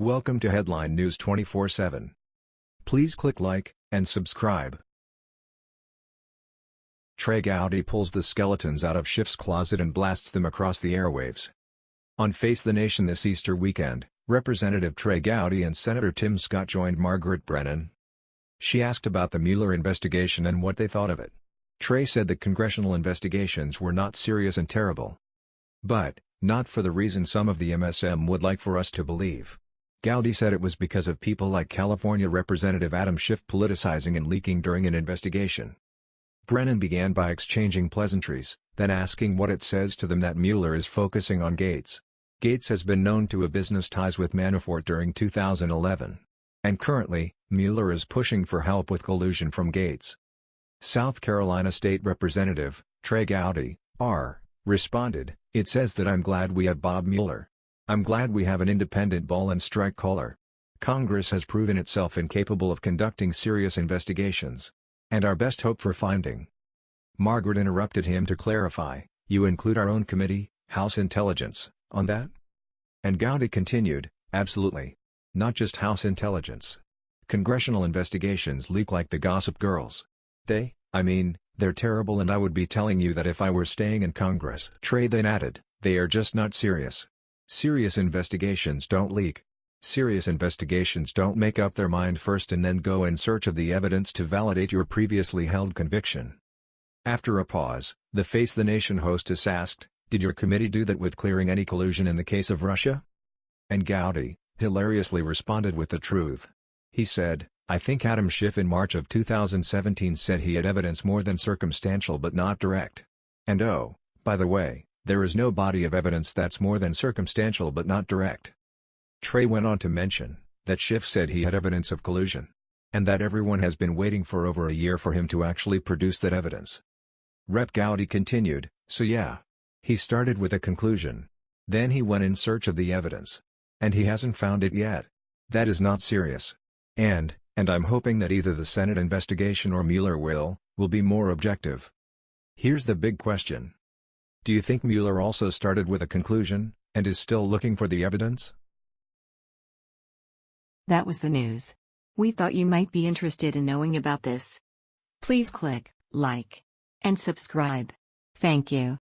Welcome to Headline News 24/7. Please click like and subscribe. Trey Gowdy pulls the skeletons out of Schiff's closet and blasts them across the airwaves. On Face the Nation this Easter weekend, Representative Trey Gowdy and Senator Tim Scott joined Margaret Brennan. She asked about the Mueller investigation and what they thought of it. Trey said the congressional investigations were not serious and terrible. But, not for the reason some of the MSM would like for us to believe. Gowdy said it was because of people like California Representative Adam Schiff politicizing and leaking during an investigation. Brennan began by exchanging pleasantries, then asking what it says to them that Mueller is focusing on Gates. Gates has been known to have business ties with Manafort during 2011. And currently, Mueller is pushing for help with collusion from Gates. South Carolina State Representative, Trey Gowdy, R., responded, It says that I'm glad we have Bob Mueller. I'm glad we have an independent ball and strike caller. Congress has proven itself incapable of conducting serious investigations. And our best hope for finding. Margaret interrupted him to clarify, you include our own committee, House Intelligence, on that? And Gowdy continued, absolutely. Not just House Intelligence. Congressional investigations leak like the Gossip Girls. They, I mean, they're terrible and I would be telling you that if I were staying in Congress. Trey then added, they are just not serious. Serious investigations don't leak. Serious investigations don't make up their mind first and then go in search of the evidence to validate your previously held conviction. After a pause, the Face the Nation hostess asked, Did your committee do that with clearing any collusion in the case of Russia? And Gowdy, hilariously responded with the truth. He said, I think Adam Schiff in March of 2017 said he had evidence more than circumstantial but not direct. And oh, by the way, there is no body of evidence that's more than circumstantial but not direct. Trey went on to mention, that Schiff said he had evidence of collusion. And that everyone has been waiting for over a year for him to actually produce that evidence. Rep Gowdy continued, so yeah. He started with a conclusion. Then he went in search of the evidence. And he hasn't found it yet. That is not serious. And, and I'm hoping that either the Senate investigation or Mueller will, will be more objective. Here's the big question. Do you think Mueller also started with a conclusion, and is still looking for the evidence? That was the news. We thought you might be interested in knowing about this. Please click like and subscribe. Thank you.